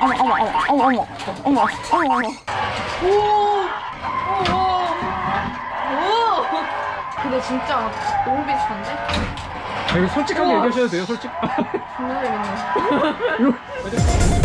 어머 어머 어머 어머 어머 어머 어머 어머 오오 근데 진짜 너무 비슷한데? 아, 이거 솔직하게 우와. 얘기하셔도 돼요 솔직 존나 재밌네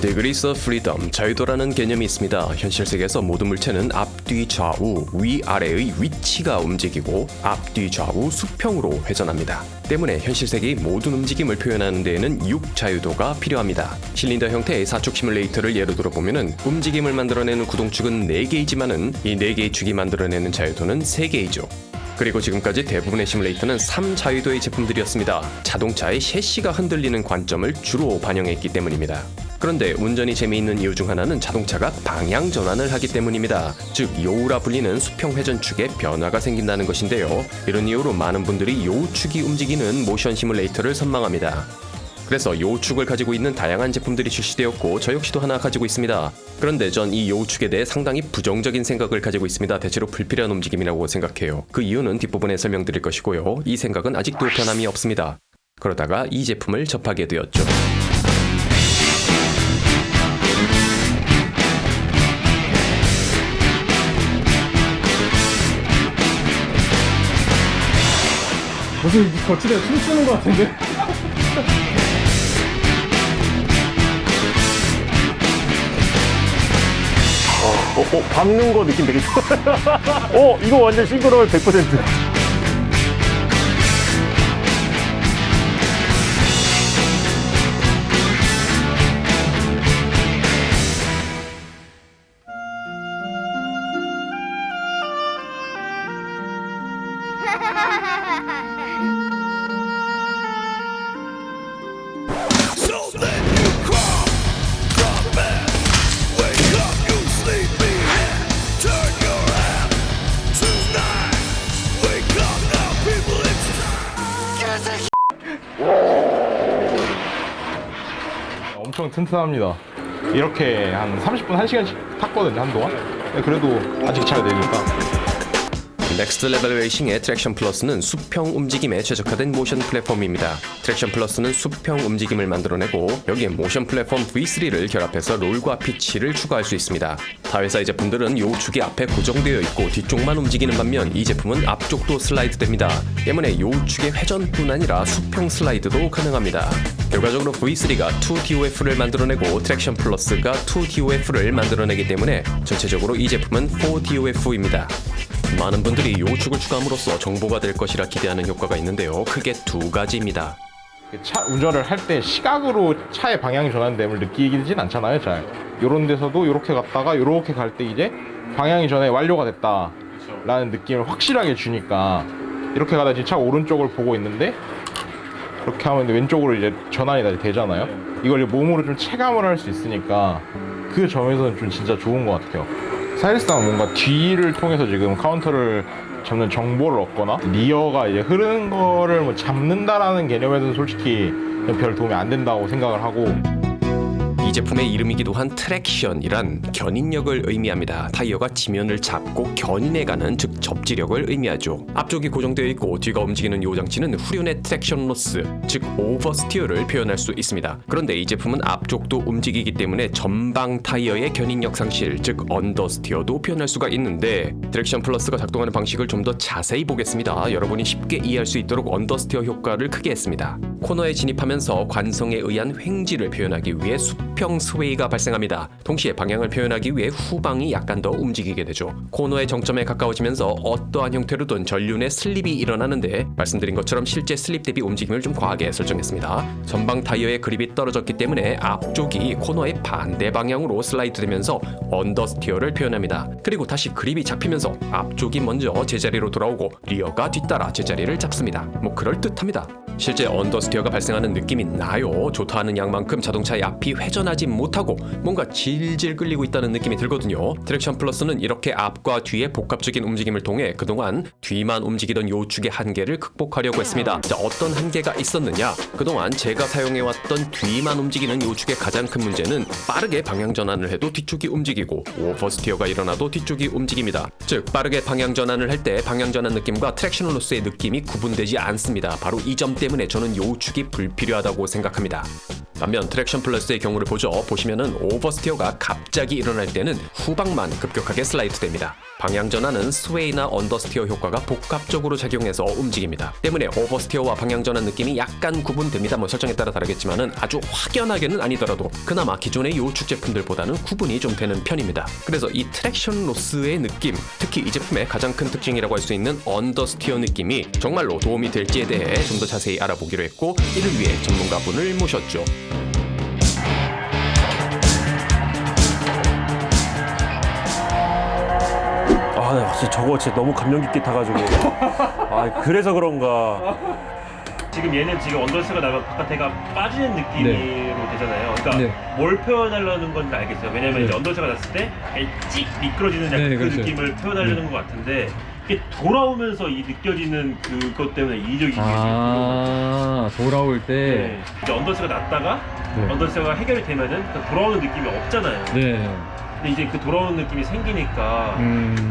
Degrees of Freedom, 자유도라는 개념이 있습니다. 현실 세계에서 모든 물체는 앞뒤 좌우, 위아래의 위치가 움직이고 앞뒤 좌우 수평으로 회전합니다. 때문에 현실 세계의 모든 움직임을 표현하는 데에는 육 자유도가 필요합니다. 실린더 형태의 사축 시뮬레이터를 예로 들어보면 움직임을 만들어내는 구동축은 4개이지만 은 이 4개의 축이 만들어내는 자유도는 3개이죠. 그리고 지금까지 대부분의 시뮬레이터는 3자유도의 제품들이었습니다. 자동차의 셰시가 흔들리는 관점을 주로 반영했기 때문입니다. 그런데 운전이 재미있는 이유 중 하나는 자동차가 방향 전환을 하기 때문입니다. 즉 요우라 불리는 수평 회전축에 변화가 생긴다는 것인데요. 이런 이유로 많은 분들이 요우축이 움직이는 모션 시뮬레이터를 선망합니다. 그래서 요우축을 가지고 있는 다양한 제품들이 출시되었고 저 역시도 하나 가지고 있습니다. 그런데 전 이 요우축에 대해 상당히 부정적인 생각을 가지고 있습니다. 대체로 불필요한 움직임이라고 생각해요. 그 이유는 뒷부분에 설명드릴 것이고요. 이 생각은 아직도 변함이 없습니다. 그러다가 이 제품을 접하게 되었죠. 무슨 거칠에 춤추는 것 같은데 어, 어, 밟는 거 느낌 되게 좋아. 어, 이거 완전 싱크로율 100%. 엄청 튼튼합니다. 이렇게 한 30분, 1시간씩 탔거든요, 한동안. 근데 그래도 아직 잘 되니까. 넥스트 레벨 레이싱의 트랙션 플러스는 수평 움직임에 최적화된 모션 플랫폼입니다. 트랙션 플러스는 수평 움직임을 만들어내고 여기에 모션 플랫폼 V3를 결합해서 roll과 pitch를 추가할 수 있습니다. 타 회사의 제품들은 yaw 축이 앞에 고정되어 있고 뒤쪽만 움직이는 반면 이 제품은 앞쪽도 슬라이드 됩니다. 때문에 yaw 축의 회전뿐 아니라 수평 슬라이드도 가능합니다. 결과적으로 V3가 2DOF를 만들어내고 트랙션 플러스가 2DOF를 만들어내기 때문에 전체적으로 이 제품은 4DOF입니다. 많은 분들이 yaw축을 추가함으로써 정보가 될 것이라 기대하는 효과가 있는데요. 크게 두 가지입니다. 차 운전을 할 때 시각으로 차의 방향이 전환됨을 느끼진 않잖아요, 잘. 요런 데서도 요렇게 갔다가 요렇게 갈 때 이제 방향이 전환이 완료가 됐다 라는 느낌을 확실하게 주니까 이렇게 가다 지금 차 오른쪽을 보고 있는데 그렇게 하면 왼쪽으로 이제 전환이 되잖아요. 이걸 몸으로 좀 체감을 할 수 있으니까 그 점에서는 좀 진짜 좋은 것 같아요. 사실상 뭔가 뒤를 통해서 지금 카운터를 잡는 정보를 얻거나 rear가 이제 흐르는 거를 뭐 잡는다라는 개념에서는 솔직히 별 도움이 안 된다고 생각을 하고 이 제품의 이름이기도 한 traction이란 견인력을 의미합니다. 타이어가 지면을 잡고 견인해가는 즉 접지력을 의미하죠. 앞쪽이 고정되어 있고 뒤가 움직이는 yaw 장치는 후륜의 traction loss 즉 oversteer를 표현할 수 있습니다. 그런데 이 제품은 앞쪽도 움직이기 때문에 전방 타이어의 견인력 상실 즉 언더스티어도 표현할 수가 있는데 트랙션 플러스가 작동하는 방식을 좀 더 자세히 보겠습니다. 여러분이 쉽게 이해할 수 있도록 understeer 효과를 크게 했습니다. 코너에 진입하면서 관성에 의한 횡G를 표현하기 위해 수평 sway가 발생합니다. 동시에 방향을 표현하기 위해 후방이 약간 더 움직이게 되죠. 코너의 정점에 가까워지면서 어떠한 형태로든 전륜의 슬립이 일어나는데 말씀드린 것처럼 실제 슬립 대비 움직임을 좀 과하게 설정했습니다. 전방 타이어의 그립이 떨어졌기 때문에 앞쪽이 코너의 반대 방향으로 슬라이드 되면서 understeer를 표현합니다. 그리고 다시 그립이 잡히면서 앞쪽이 먼저 제자리로 돌아오고 rear가 뒤따라 제자리를 잡습니다. 뭐 그럴듯합니다. 실제 understeer가 발생하는 느낌이 나요. 조타하는 양만큼 자동차의 앞이 회전하지 못하고 뭔가 질질 끌리고 있다는 느낌이 들거든요. 트랙션 플러스는 이렇게 앞과 뒤의 복합적인 움직임을 통해 그동안 뒤만 움직이던 yaw축의 한계를 극복하려고 했습니다. 자, 어떤 한계가 있었느냐? 그동안 제가 사용해왔던 뒤만 움직이는 yaw축의 가장 큰 문제는 빠르게 방향 전환을 해도 뒤쪽이 움직이고 oversteer가 일어나도 뒤쪽이 움직입니다. 즉 빠르게 방향 전환을 할 때 방향 전환 느낌과 traction loss의 느낌이 구분되지 않습니다. 바로 이 점 때문에 저는 yaw 축이 불필요하다고 생각합니다. 반면 트랙션 플러스의 경우를 보죠. 보시면은 oversteer가 갑자기 일어날 때는 후방만 급격하게 슬라이드 됩니다. 방향 전환은 sway나 understeer 효과가 복합적으로 작용해서 움직입니다. 때문에 oversteer와 방향 전환 느낌이 약간 구분됩니다. 뭐 설정에 따라 다르겠지만은 아주 확연하게는 아니더라도 그나마 기존의 yaw축 제품들보다는 구분이 좀 되는 편입니다. 그래서 이 traction loss의 느낌, 특히 이 제품의 가장 큰 특징이라고 할 수 있는 understeer 느낌이 정말로 도움이 될지에 대해 좀 더 자세히 알아보기로 했고 이를 위해 전문가분을 모셨죠. 아, 나 진짜 저거 진짜 너무 감명 깊게 타가지고. 아, 그래서 그런가. 지금 얘는 지금 언더스가 나가 바깥에가 빠지는 느낌으로 되잖아요. 그러니까 네. 뭘 표현하려는 건지 알겠어요. 왜냐면 네. 이제 언더스가 났을 때찍 미끄러지는 약간 네, 그 그렇죠. 느낌을 표현하려는 것 같은데 이게 돌아오면서 이 느껴지는 그것 때문에 이질적인 게아 돌아올 때 네. 이제 언더스가 났다가 네. 언더스가 해결이 되면은 그 돌아오는 느낌이 없잖아요. 네. 근데 이제 그 돌아오는 느낌이 생기니까 음.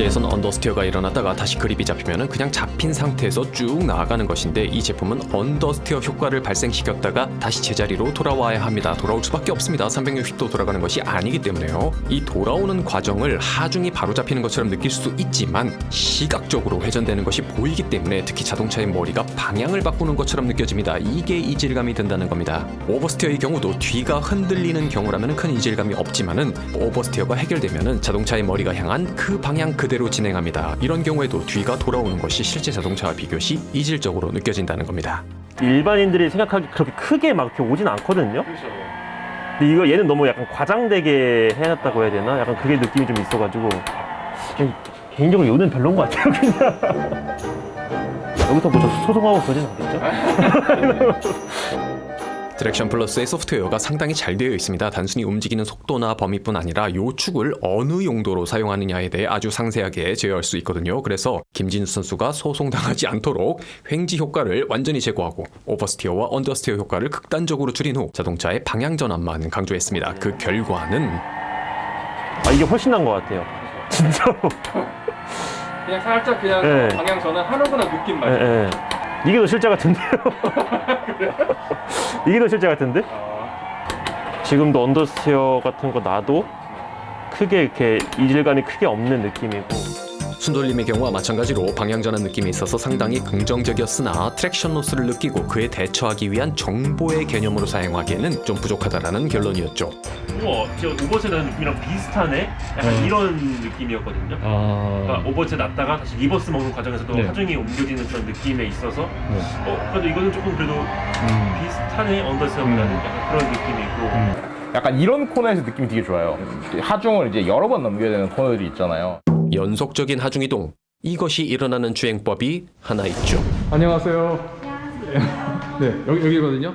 실제에선 understeer가 일어났다가 다시 그립이 잡히면 그냥 잡힌 상태에서 쭉 나아가는 것인데 이 제품은 understeer 효과를 발생시켰다가 다시 제자리로 돌아와야 합니다. 돌아올 수밖에 없습니다. 360도 돌아가는 것이 아니기 때문에요. 이 돌아오는 과정을 하중이 바로 잡히는 것처럼 느낄 수 있지만 시각적으로 회전되는 것이 보이기 때문에 특히 자동차의 머리가 방향을 바꾸는 것처럼 느껴집니다. 이게 이질감이 든다는 겁니다. oversteer의 경우도 뒤가 흔들리는 경우라면 큰 이질감이 없지만은 oversteer가 해결되면은 자동차의 머리가 향한 그 방향 그 대로 진행합니다. 이런 경우에도 뒤가 돌아오는 것이 실제 자동차와 비교시 이질적으로 느껴진다는 겁니다. 일반인들이 생각하기 그렇게 크게 막 이렇게 오진 않거든요. 근데 이거 얘는 너무 약간 과장되게 해놨다고 해야 되나? 약간 그게 느낌이 좀 있어가지고 개인적으로 yaw는 별론 것 같아요. 그냥 여기서 뭐저 소송하고 그러진 않겠죠? Traction Plus의 소프트웨어가 상당히 잘 되어 있습니다. 단순히 움직이는 속도나 범위뿐 아니라 yaw축을 어느 용도로 사용하느냐에 대해 아주 상세하게 제어할 수 있거든요. 그래서 김진수 선수가 소송당하지 않도록 횡지 효과를 완전히 제거하고 오버스티어와 언더스티어 효과를 극단적으로 줄인 후 자동차의 방향 전환만 강조했습니다. 그 결과는 아 이게 훨씬 나은 것 같아요. 진짜로. 그냥 살짝 그냥 네. 방향 전환 하는구나 느낌 예, 말이야. 예. 이게 더 실제 같은데요? 이게 더 실제 같은데? 지금도 언더스티어 같은 거 놔도 크게 이렇게 이질감이 크게 없는 느낌이고 순돌림의 경우와 마찬가지로 방향 전환 느낌이 있어서 상당히 긍정적이었으나 traction loss를 느끼고 그에 대처하기 위한 정보의 개념으로 사용하기에는 좀 부족하다라는 결론이었죠. 우와 진짜 오버스 나는 느낌이랑 비슷하네? 약간 네. 이런 느낌이었거든요. 아. 그러니까 오버스 났다가 다시 reverse 먹는 과정에서도 네. 하중이 옮겨지는 그런 느낌에 있어서 네. 어 그래도 이거는 조금 그래도 음. 비슷하네 언더스보다는 음. 약간 그런 느낌이고 음. 약간 이런 코너에서 느낌이 되게 좋아요. 하중을 이제 여러 번 넘겨야 되는 코너들이 있잖아요. 연속적인 하중 이동 이것이 일어나는 주행법이 하나 있죠. 안녕하세요. 네 여기 여기거든요.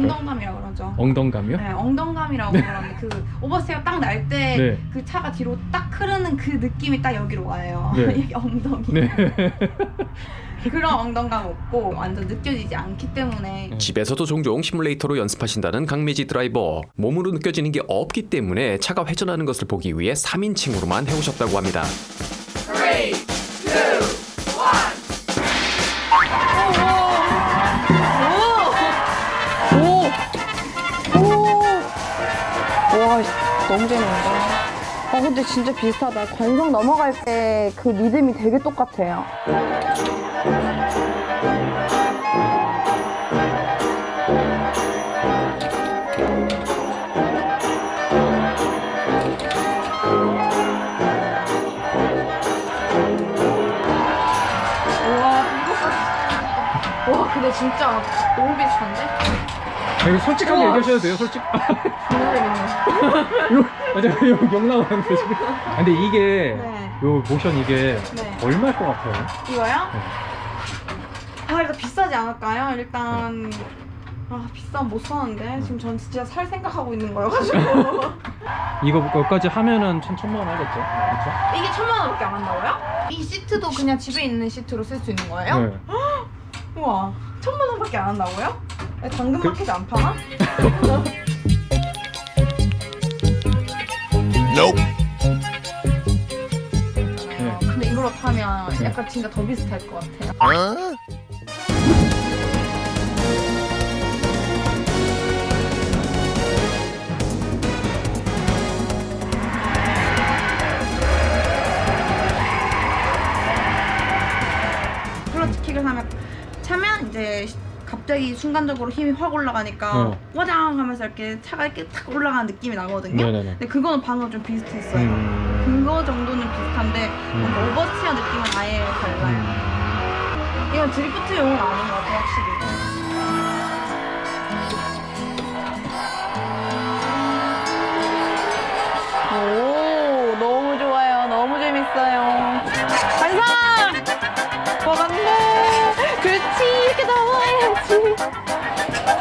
엉덩감이라고 그러죠. 엉덩감이요? 네, 엉덩감이라고 그러는데 그 오버스테어 딱 날때 네. 그 차가 뒤로 딱 흐르는 그 느낌이 딱 여기로 와요. 네. 이게 엉덩이. 네. 그런 엉덩감 없고 완전 느껴지지 않기 때문에 집에서도 종종 시뮬레이터로 연습하신다는 강매지 드라이버. 몸으로 느껴지는 게 없기 때문에 차가 회전하는 것을 보기 위해 3인칭으로만 해오셨다고 합니다. 너무 재밌는데. 아 근데 진짜 비슷하다. 관성 넘어갈 때 그 리듬이 되게 똑같아요. 와와 근데 진짜 너무 비슷한데? 아, 이거 솔직하게 얘기하셔도 돼요, 솔직. 요, 맞아, 요, 욕 나오는데 지금. 아, 근데 이게, 네. 요 모션 이게 네. 얼마일 것 같아요? 이거요? 아 일단 비싸지 않을까요? 일단 아 비싸면 못 사는데 지금 전 진짜 살 생각하고 있는 거여가지고 이거 여기까지 하면은 천 천만 원 하겠죠? 그렇죠? 이게 천만 원밖에 안 한다고요? 이 시트도 그냥 집에 있는 시트로 쓸 수 있는 거예요? 네. 우와 천만 원밖에 안 한다고요? 당근 그- 마켓 안 파나? Nope. 어, 근데 이걸로 타면 네. 약간 진짜 더 비슷할 것 같아요. Huh? 갑자기 순간적으로 힘이 확 올라가니까 어. 와장 하면서 이렇게 차가 이렇게 탁 올라가는 느낌이 나거든요. 네네네. 근데 그거는 방금 좀 비슷했어요. 음. 그거 정도는 비슷한데 뭔가 오버스티어 느낌은 아예 달라요. 음. 이건 드리프트용은 아닌 것 같아요, 확실히.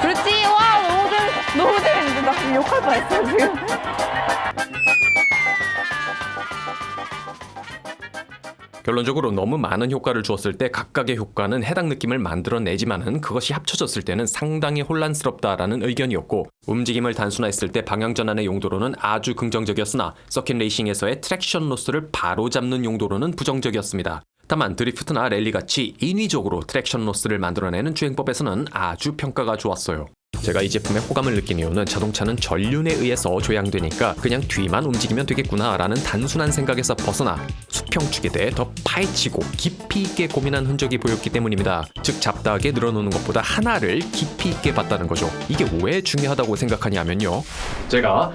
그렇지, 와, 너무 재밌, 너무 재밌는데. 나 지금 욕할 뻔했어, 지금. 결론적으로 너무 많은 효과를 주었을 때 각각의 효과는 해당 느낌을 만들어내지만은 그것이 합쳐졌을 때는 상당히 혼란스럽다라는 의견이었고 움직임을 단순화했을 때 방향 전환의 용도로는 아주 긍정적이었으나 서킷 레이싱에서의 traction loss를 바로잡는 용도로는 부정적이었습니다. 다만 드리프트나 랠리 같이 인위적으로 traction loss를 만들어내는 주행법에서는 아주 평가가 좋았어요. 제가 이 제품의 호감을 느낀 이유는 자동차는 전륜에 의해서 조향되니까 그냥 뒤만 움직이면 되겠구나 라는 단순한 생각에서 벗어나 수평축에 대해 더 파헤치고 깊이 있게 고민한 흔적이 보였기 때문입니다. 즉 잡다하게 늘어놓는 것보다 하나를 깊이 있게 봤다는 거죠. 이게 왜 중요하다고 생각하냐면요. 제가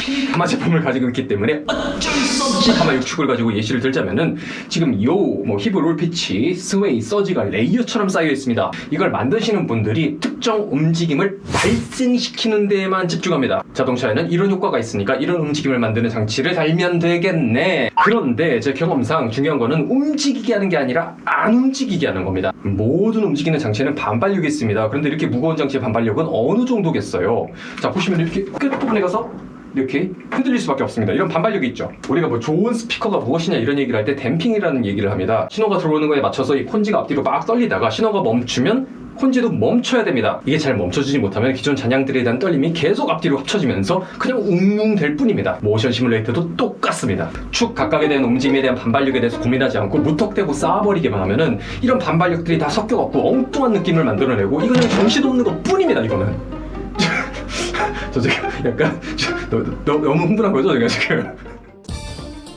하필 가마 제품을 가지고 있기 때문에 어쩔 수 없이 가마 6축을 가지고 예시를 들자면은 지금 yaw 뭐 heave roll pitch, sway, surge가 레이어처럼 쌓여 있습니다. 이걸 만드시는 분들이 특정 움직임을 발생시키는 데에만 집중합니다. 자동차에는 이런 효과가 있으니까 이런 움직임을 만드는 장치를 달면 되겠네. 그런데 제 경험상 중요한 거는 움직이게 하는 게 아니라 안 움직이게 하는 겁니다. 모든 움직이는 장치에는 반발력이 있습니다. 그런데 이렇게 무거운 장치의 반발력은 어느 정도겠어요? 자 보시면 이렇게 끝부분에 가서 이렇게 흔들릴 수밖에 없습니다. 이런 반발력이 있죠. 우리가 뭐 좋은 스피커가 무엇이냐 이런 얘기를 할 때 댐핑이라는 얘기를 합니다. 신호가 들어오는 거에 맞춰서 이 콘지가 앞뒤로 막 떨리다가 신호가 멈추면 콘지도 멈춰야 됩니다. 이게 잘 멈춰지지 못하면 기존 잔향들에 대한 떨림이 계속 앞뒤로 합쳐지면서 그냥 웅웅 될 뿐입니다. 모션 시뮬레이터도 똑같습니다. 축 각각에 대한 움직임에 대한 반발력에 대해서 고민하지 않고 무턱대고 쌓아버리기만 하면은 이런 반발력들이 다 섞여갖고 엉뚱한 느낌을 만들어내고 이거 그냥 정신없는 것 뿐입니다. 이거는. 저 지금 약간 너, 너, 너무 흥분한 거죠 제가 지금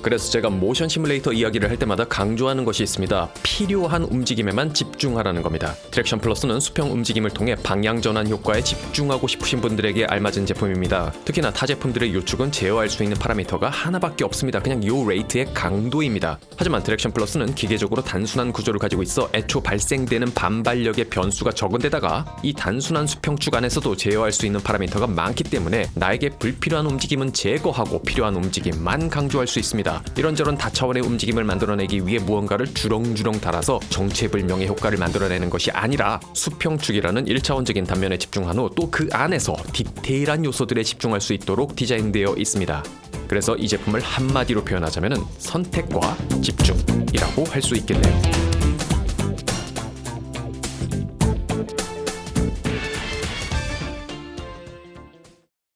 그래서 제가 모션 시뮬레이터 이야기를 할 때마다 강조하는 것이 있습니다. 필요한 움직임에만 집중하라는 겁니다. Traction Plus는 수평 움직임을 통해 방향 전환 효과에 집중하고 싶으신 분들에게 알맞은 제품입니다. 특히나 타 제품들의 yaw축은 제어할 수 있는 파라미터가 하나밖에 없습니다. 그냥 yaw rate의 강도입니다. 하지만 Traction Plus는 기계적으로 단순한 구조를 가지고 있어 애초 발생되는 반발력의 변수가 적은 데다가 이 단순한 수평축 안에서도 제어할 수 있는 파라미터가 많기 때문에 나에게 불필요한 움직임은 제거하고 필요한 움직임만 강조할 수 있습니다. 이런저런 다차원의 움직임을 만들어내기 위해 무언가를 주렁주렁 달아서 정체불명의 효과를 만들어내는 것이 아니라 수평축이라는 1차원적인 단면에 집중한 후 또 그 안에서 디테일한 요소들에 집중할 수 있도록 디자인되어 있습니다. 그래서 이 제품을 한마디로 표현하자면 선택과 집중이라고 할 수 있겠네요.